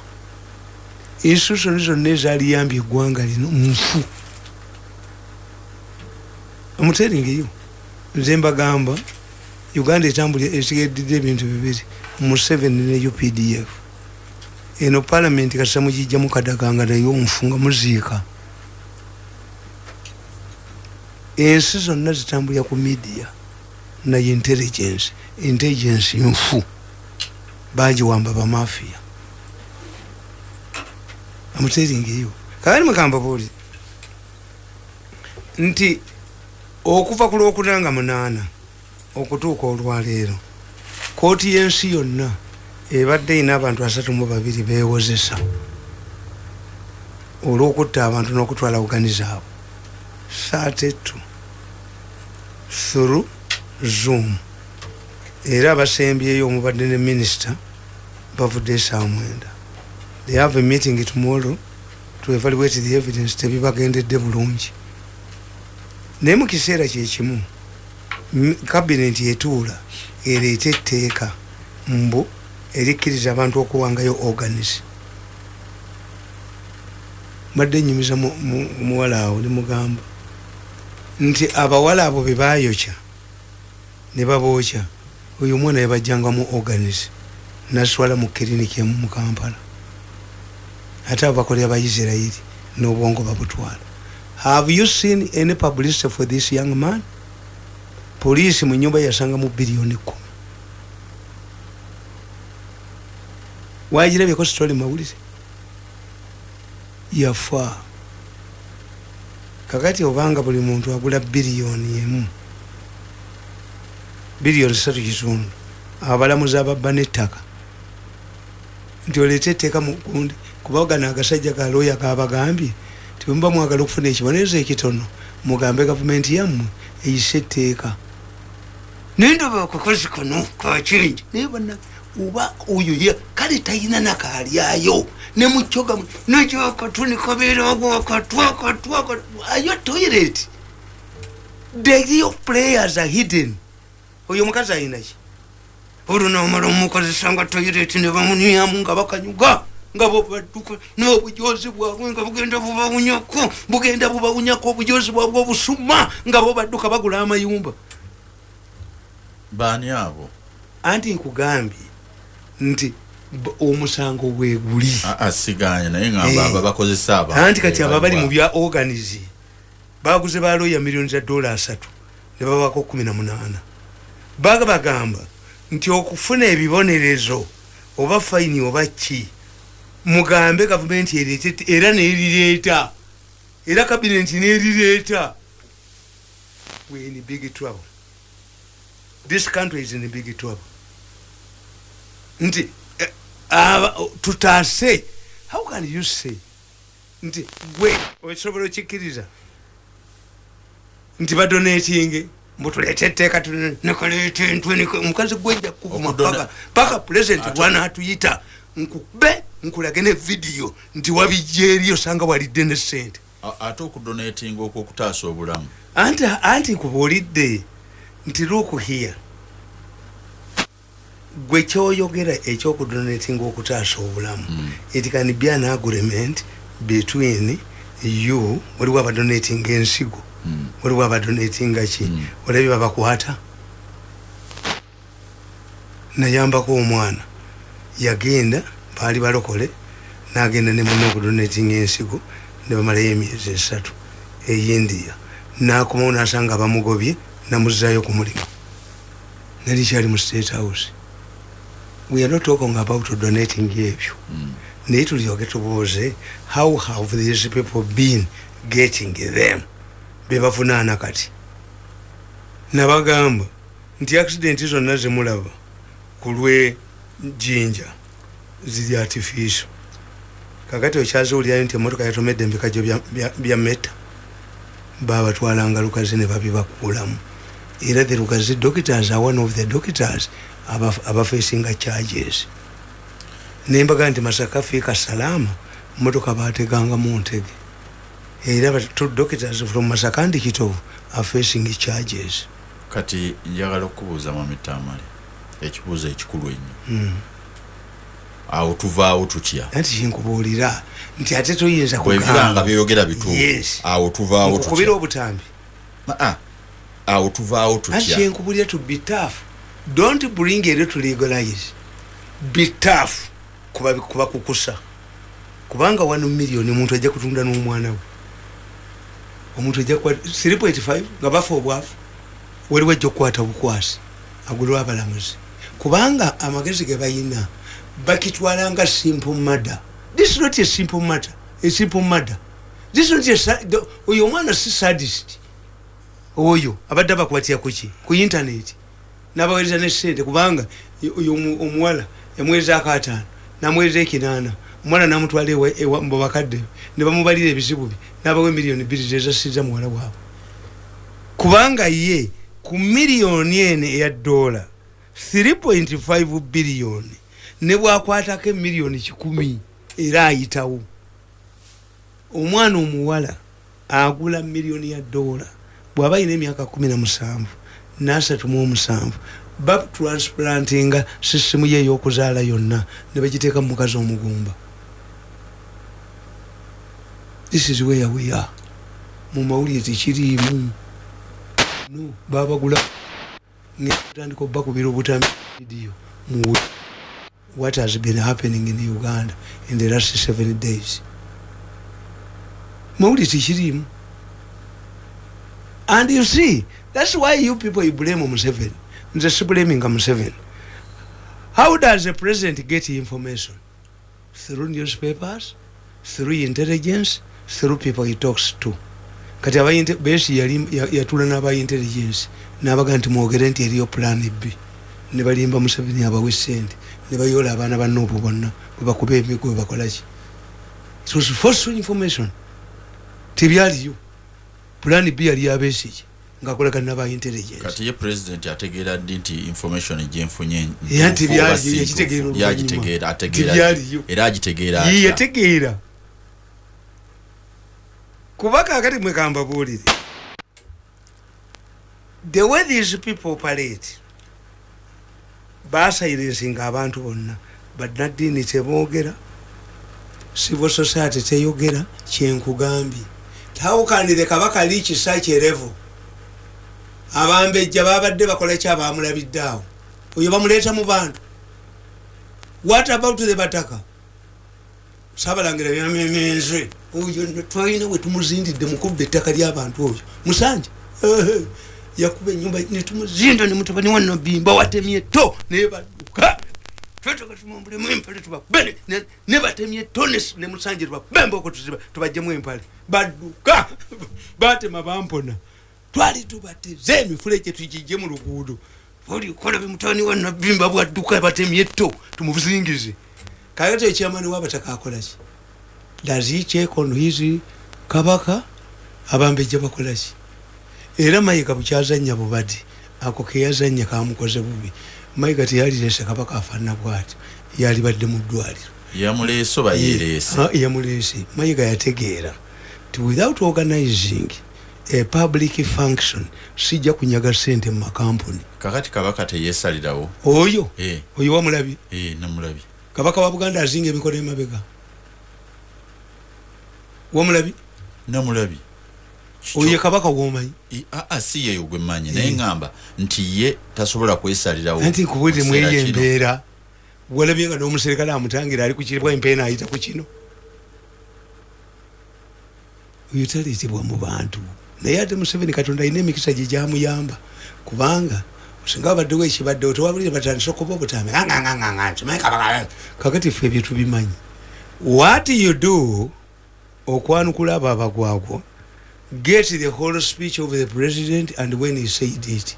institution zonna ezaliyambye eggwanga lino nfu omuteringeyo nze mbagamba uganda etambulya esigaddidde ebintu bibiri museveni ne updf eno palamenti kasita mugijjamu kadaganga naye omufunga muziika ensi zonna zitambulya ku media naye intelligence. Intelligence nfu. Bagiwamba bamafiya amuteringeyo kakati mukamba buli. Nti okuva ku lwokunanga munaana okutuuka olwaleero kooti y'ensi yonna ebadde erina abantu asatu mu babiri bewozesa olwokutta abantu n'okutwala bugani zaabwe saatetu through zoom era abasembyeyo omubadde ne minisita bavudde esaawa mwenda. They have a meeting tomorrow to evaluate the evidence tebibagendedde bulungi. Naye mu kiseera kyekimu kabineti etuula ereeta etteeka mbu erikkiriza abantu okuwangayo organis mbadde nyumiza muwala awo nemugamba nti abawala abo bebayokya ne babookya. Oyo omwana yabajjangamu organis naswala mu kiriniki emu mu kampala. Ate abo bakolera baisirairi n'obwongo babutwala. Have you seen any publicity for this young man? Poliisi mu nyumba yasangamu biliyoni kumi wagirabyeko sitoli mawulire? Yafa kakati obanga buli muntu agula biliyoni emu. Biliyoni satu kitundu. Abalamuzi ababba nettaka. Nti oleete etteeka mugundi kubagana agasajja galoya gabagambye timuba mwagala okufuna ekibonerezo ekitono mugambe gavumenti yammwe eyise etteeka. Nendoba akakozi kano kakingi naye bana oba oyo ye kale talina nakalyayo nemukyoga nekyakatuni kabeerawo akatwakatwa ayo toilet? The real players are hidden. Oyo omukazi ayinaki olunomala omukozesa nga toilet nebamunyamu nga bakanyuga nga bobadduka n'obujozi bwabwe nga bugenda bubawunyako bugenda bubawunyako obujozi bwabwe obusuma nga bobadduka bagula amayumba. Baani abo? Anti nkugambye nti omusango bweguli asiganye naye ngamba aba bakozesa aba. Anti kati aba bali mu bya organize baguze baloya miliyoni za dola asatu ne babako kumi na munaana. Baga bagamba nti okufuna ebibonerezo oba fayini oba ki mugambe gavumenti ereete era nerireeta era kabineti nerireeta. We in big trouble. This country is in big trouble nti uh, tutaase how can you say? Nti gwe osobola okikkiriza? Nti badonatinge mbutuleete etteeka nekaleeta entwe omukazi gwenja kuvuma paka pulezidenti lwanatuyita nkube nkulage ne vidiyo nti wabijja eri osanga walidde ne sente ate okudonatinga okwokutaasa obulamu? Anti anti nkubuulidde nti lukuhiya gwe kyoyogera ekyokudonatinga okutaasa obulamu mm. it can be an agreement between you waliwo abadonatinga ensigo mm. waliwo abadonatinga ki mm. olabye babakwata nayambako omwana yagenda baali balokole nagenda nemuna okudonatinga ensigo nebamalayo emyezi esatu eyindiya nakomawo nasanga bamugobye namuzayo ku mulimu nalikyali mu state house we are not talking about donating ebyo naye tulyoke tubuuze how have these people been getting them? Bebavunaana kati. Nabagamba nti accidenti zonna zemulaba ku lwe jinja ziri artificial. Kakati okyaziwulirayo nti emotoka yatomedde embikajjo bya meta. Babatwalanga lukazi ne babibakuulamu era the lukazi doctors are one of the doctors abafacinga charges. Nembaga nti masaka fiika salama motoka bateganga muntege era doctors from masaka ndi kitovu are facing charges. Kati njagala okubuuza mamitamale ekibuuzo ekikulu ennyo. Hmm. awo tuvaawo tutya anti kinkubuulira nti ate toyinza kubanga byeyogera bituufu. Awo tuvaawo tukubira obutambi. Awo tuvaawo tutya anti kyenkubulira to be tough don't bring eri to legalize. Be tough. Kuba kukusa. Kubanga wano million omuntu ajja kutunda n'omwana we. Omuntu ajja 3.5 nga bafa obwafu waliwo ajja okukwata bukwasi agulwa abalamuzi. Kubanga amagezi ge bayina bakitwala nga simple matter. This is not a simple matter a simple matter. This is not a oyo omwana si sadist. Oyo abadde abakwatira kuki ku internet nabawereza nesente kubanga omuwala yamwezaako ataano namweza ekinaana. Omwana namutwala mubakadde nebamubalira ebizibu bye nabawa emiliyoni bbiri zezasiza muwala waabwe. Kubanga ye ku miliyoni ene eya dola 3.5 biliyoni ne bwakwatako emiliyoni kikumi era ayitawo. Omwana omuwala agula miliyoni ya dola bw'aba yina emyaka kumi na musanvu nasatu mu omusanvu. Batransplantinga sisimu ye eyokuzaala yonna ne bagiteeka mu mukazi omugumba. This is where we are. Mu mawulire tekiriimu. No babagula tandika obakubira obutamidiyo mu what has been happening in uganda in the last seven days? Mawulire tekiriimu. And you see that's why you people you blame museveni. Nze sibulaminga museveni. How does a president get information? Through newspapers through intelligence through people he talks to. Kati besi yatula n'abaintelligence nabaga nti mwogere nti eriyo plan b. Ne balimba museveni abawe sente ne bayola abaana bannoobo bonna. Bwebakuba emigo webakolaki it was false information. Tebyaliyo plan b yali abesiki ngakolagana naba intelligence kati ye president ategeera ddi nti information egyenfunye nti yakitegeera ategeera era agitegeera yategeera. Kuba kakati mwekambabuulire the way these people operate basairensinga abantu bonna bannaddiini teboogera civil society teyogera kyenkugambye tawukanire kabaka liikisa kyerevo abambejja babadde bakola ki abamulabiddeawo oyo bamuleeta mu bantu. What about the bataka? Sabalangira byamemenze oyo twalina we tumuzindidde mukubba ettaka lyabantu oyo. Musanje yakuba enyumba netumuzinda nemutabani wanobimba watemye to nebaduka twetagatumambulemu empale tubakube nebatemye to nemusanje tubakubemba oko tubajjemu empale. Badduka. Batema bampona twali tubateze emifulege tukijje mu luguudo. Olikola bemutani wanabimba bwadduka batemye to tumubuzingize kakati ekyamani wabataka akolaki dazikyekon kabaka abambejja bakolaki era mayiga bukyazanya bubadi ako keyazanya kamukoze bubi. Mayiga teyalirese kabaka afaana bwati yalibadde mu ddwaliro. Yamuleese oba yereese yamuleese. Mayiga yategeera. Ti without organizing a public function. Sijja kunyaga sente mu makampuni. Kakati kabaka teyesalirawo oyo? E. oyo wamulabi? E, namulabi. Kabaka wa buganda azinga emikono emabega. Wamulabi? Namulabi. Oye kabaka womanyi. Aa si yeyo gwe manyi naye ŋŋamba nti ye tasobola kwesalirawo anti nkubwete mweyo embeera walabye nga n'omuserikale amutangira ali kukiribwa empeena ayita ku kino. Oyo taleetebwa mu bantu naye ate museveni katonda alina emikisa gye gyamuyamba kubanga singa babaddewo ekibaddewo tewabulire batandise okuba obutambi kakati ffe ebyo tubimanyi. What you do okwanukula abo abagwagwo get the whole speech of the president and when he said it.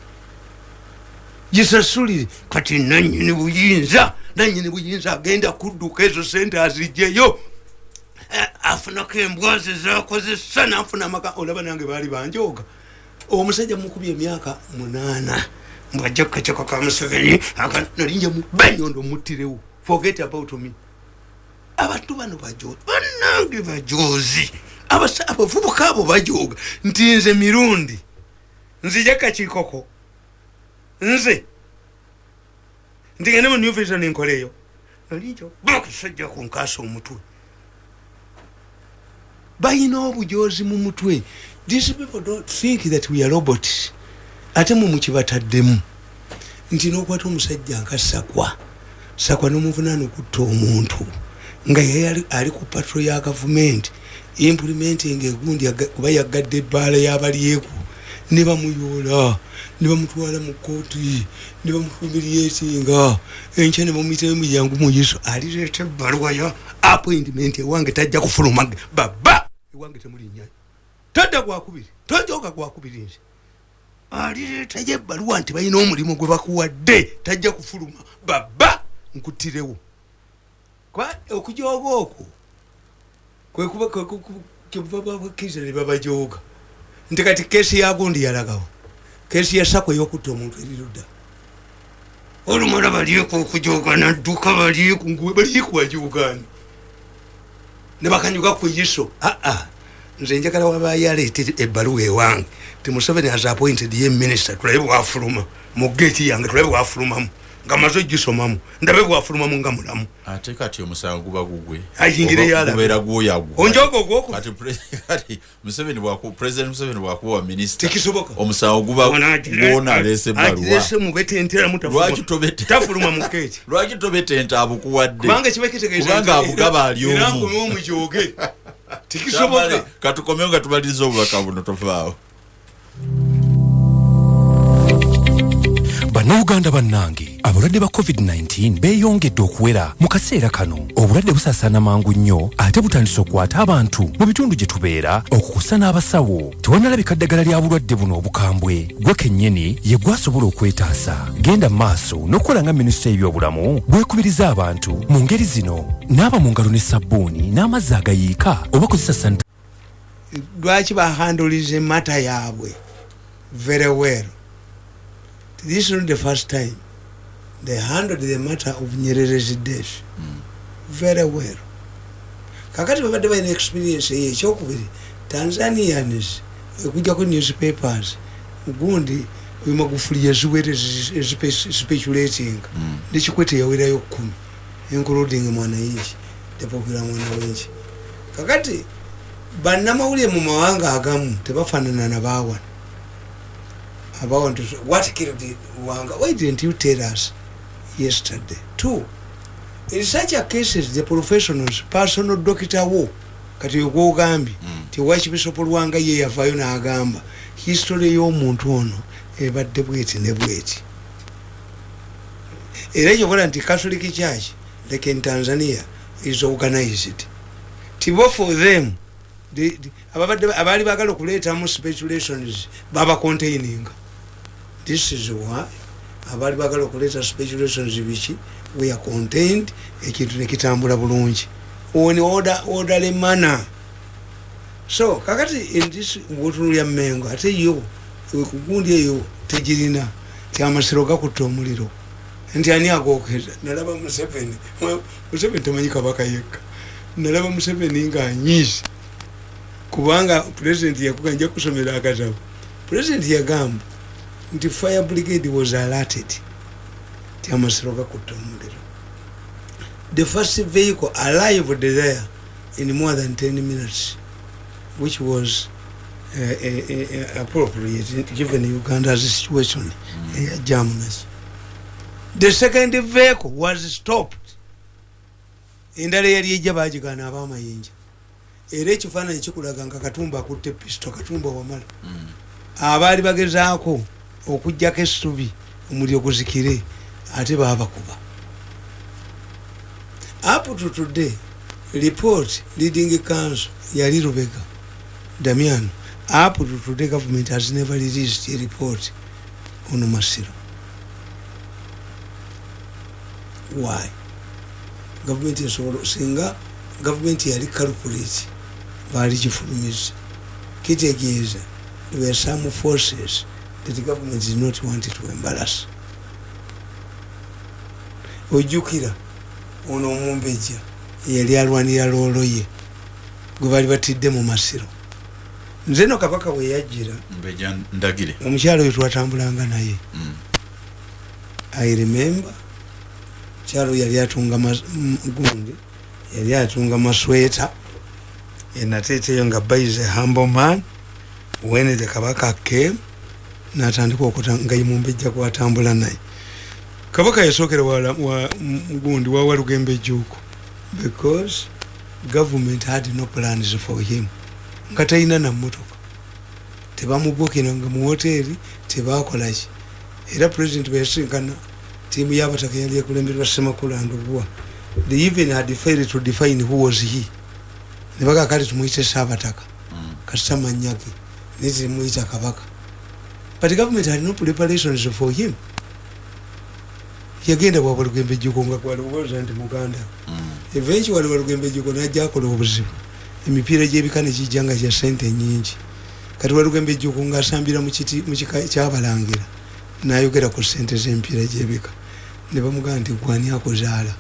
Gisasulire kati nanyini buyinza nanyini buyinza agenda kudduka ezo sente azijjeyo afunako embwazi zakozesa nafuna amaka. Olaba nange baali banjoga. Omusajja mukubya emyaka munaana. Mbwajja kukaceko ka museveni nalinja mubanyondo muttirewo. Forget about me. Abantu bano bajozi banange bajozi abavubuka abo bajoga nti nze mirundi. Nzija kakiikoko nze. Ndigende mu new vision nkoleyo nalinja bakisajja kunkasa omutwe bayina obujozi mu mutwe. These people don't think that we are robots. Ate mumukibataddemu nti nokwata omusajja nka sakwa. Sakwa nomuvunana okutta omuntu. Nga yeye ali ku patro ya gavumenti implementing egundi kuba yagadde ebbaala yabalyeku ne bamuyoola. Ne bamutwala mu kooti ne bamufumiriyetinga enkya ne bamuyitamu yangu muyiso alireeta ebbaluwa ya appointment ewange tajja kufuluma baba ewange temulinnya tadda gwakubiri tojoga gwakubiri nze. Alireetayo ebbaluwa nti balina omulimu gwe bakuwadde tajja kufuluma. Baba nkuttirewo. Okujooga okwo kyebabakkiriza ne babajooga nti kati keesi yagundi yalagawo. Keesi yasako eyokutta omuntu erirudda olumala balieku okujooga nadduka balieku nguwe balieku wajoogani ne bakanyuga ku iso aa nze njagala wabayo aleete ebbaluwa ewange. Ti museveni has appointed ye minister tulabe bwafuluma. Mu geeti yange tulabe bwafulumamu nga maze ogisomamu ndabe bwafulumamu nga mulamu. Ate kati omusango guba gugwe. Ayingire yalabe. gubeera gwoyagwo onjoga ogwoku kati pre- kati museveni president museveni bwakuba wa minisita tekisoboka. Omusango guba gwona alese ebaluwa agirese mubetenteramu Lwaki tobetenta abukuwadde? Kubanga abugaba ali omu. katukomeo nga tumaliriza obubaka buno tofaawo bannayuganda bannange abalwadde ba covid-19 beeyongedde okuwera mu kaseera kano. Obulwadde busaasaana mangu nnyo ate butandise okukwata abantu mu bitundu gye tubeera okukusa n'abasawo. Tewannalabika ddagala lya bulwadde buno obukambwe. Gwe kennyini ye gwasobola okwetaasa. Genda mu maaso n'okukola nga minisita y'ebyobulamu bwekubiriza abantu mu ngeri zino. Naaba mu ngalo ne sabbuuni n'amazzi agayiika oba kozesa sanita lwaki bahandolize mata yaabwe? Very well this is not the first time. They handled the matter of nyererezi death very well. Kakati babadde balina experience eyo ekyokubiri tanzanians ekujjako newspapers gundi oyo magufuli yaziwere speculating. Nekikwete yawerayo kumi. Including mwananchi the popular mwananchi kakati bannamawulire mu mawanga agamu tebafaanana nabaawana abawantu what killed wanga why didn't you tell us yesterday? Two in such a cases the professionals personal doctor wo kati ogwogambye ti wakibisopo lwanga ye yavaayo n'agamba history y'omuntu ono ebadde bweti ne bweti. Era ekyokola nti catholic church like in tanzania is organized. Tibo for them the- the- ababadde abaali bagala okuleetamu speculations baba containing this is why abaali bagala okuleeta speculations biki? We are contained ekintu nekitambula bulungi. On order orderly manner. So kakati in this wotunulya mengo ate yo kugundi eyo tegirina. Ti amasiro gakutta omuliro. Nti ani agokeza nalaba museveni. Museveni temanyi kabaka yekka. Nalaba museveni ngaanyiize kubanga pulezidenti yakuga nja kusomera akatabo. Pulezidenti yagamba nti fire brigade was alerted. Ti amasiro gakutta omuliro the first vehicle arrived there in more than 10 minutes which was uh, uh, uh, appropriate given uganda's situation eya jamness the second vehicle was stopped. Endala eyali ejja bagigana abamayinja. Era ekifaananyi kikulaga nga katumba akutte pisito katumba wamala. Abaali bagezaako okugjako essubi omuliro guzikire ate babakuba up to today report leading council yali rubega damian. Up to today government has never released a report on masiro. Why? Gavumenti esobola singa gavumenti yali calculate baali kifulumiza kitegeeza there were some forces that the government did not want to embarrass. Ojjukira ono omumbejja yali alwanira loolo ye gwe baali batidde mu masiro. Nze no kabaka we yajjira. Mbeja ndagire. Omukyalo oyo twatambulanga naye. Mm. i remember kyalo yali atunga gundi yali atunga masweta enateeteyo nga baize humble man when the kabaka came natandika okuta nga imumbejja kwatambula naye. Kabaka yasookera wala- wa m- gundi wawa lugembe ejjuuko because government had no plans for him. Nga talina namotoka tebamubukiranga mu woteeri tebakolaki era president bweyasinkana tiimu y'abataka yali ekulemberwa semakulu andobuwa they even had failed to define who was he. Nebaga kale tumuyite saabataka kasita manyage naye temuyita kabaka but government had no preparations for him. Yagenda bwabwa lugembe jjuko nga kwalowooza nti muganda. Eventually walugembe jjuko najja akola obuzibu emipiira gyebika negijja nga gya sente nyingi. Kati walugembe ejjuko ngaasambira mu kiti- mu kika kyabalangira nayogera ku sente z'emipiira gyebika ne bamugamba nti gwani akuzaala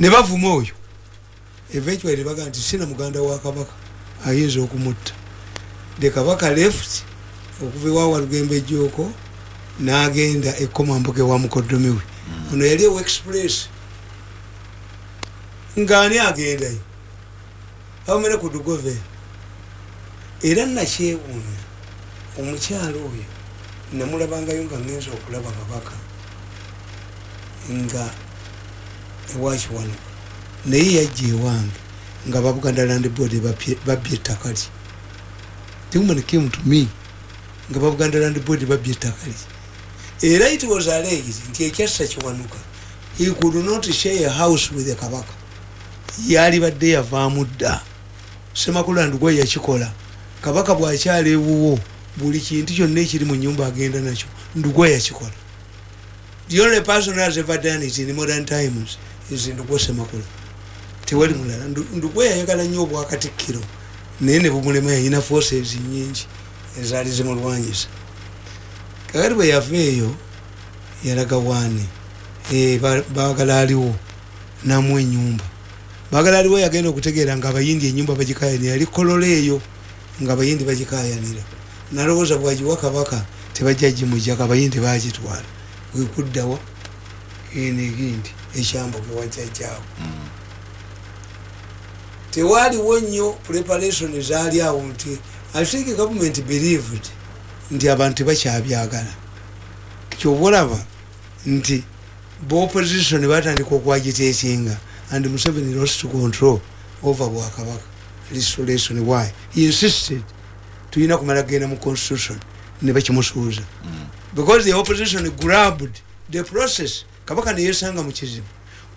ne bavuma oyo. Eventually nebagaa nti sina muganda wa kabaka ayinza okumutta. The kabaka left okuva ewawa lugembe ejjooko n'agenda ekomambuga ewa mukoddomi we. Ono yali ewa express. Ng'ani agendayo? Bamene ku dugove. Era nakyewuunya omukyalo oyo namulabangayo nga ngenza okulaba kabaka nga ewakiwanuka naye yajja ewange nga babuganda land board babbye ettaka lye. Human came nga babuganda land board babbye ettaka lye. Era it was alleged nti ekyassa kiwanuka. He could not share a house with kabaka. Yali badde yavaamu dda. Semakulu andugwa yakikola. Kabaka bwakyala ewuwo buli kintu kyonna ekiri mu nyumba agenda nakyo ndugwa yakikola. The only person has ever done it in modern times is ndugwa semakulu tewali mulala. Ndugwa yayagala nnyo obwakatikkiro naye ne bumulema yayina forces nyingi ezaali zimulwanyisa. Kakati bwe yava eyo yalaga waani bagala aliwo namu enyumba bagala aliwo yagenda okutegeera nga abayindi enyumba bagikayanira yali kolola eyo nga abayindi bagikayanira. Nalowooza bwagiwa kabaka tebajja gimujjako abayindi bagitwala wekuddawa enegindi ekyambo gewajjajjaawo tewaliwo nnyo preparation zaali awo nti i think government believed nti abantu tebakyabyagala kyoba olaba nti boopposition batandika okwagiteekinga and museveni lost control over bwakabaka. Restoration why he insisted tulina kumala kgenda mu constitution ne bakimusuuza. Because the opposition grabbed the process. Kabaka neyesanga mu kizibu.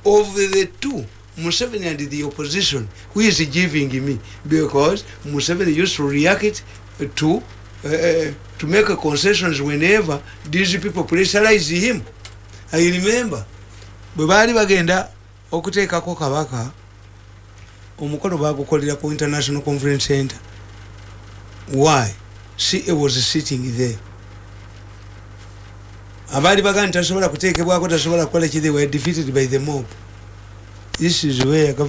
Of the two museveni and the opposition who is giving me? Because museveni used to react to uh, to make concessions whenever these people pressurize him. I remember bwe baali bagenda okuteekako kabaka omukolo bagukolera ku international conference center. Why? Ca was sitting there. Abaali bagaa nti tasobola kuteekebwako tasobola kukola ki they were defeated by the mob this is where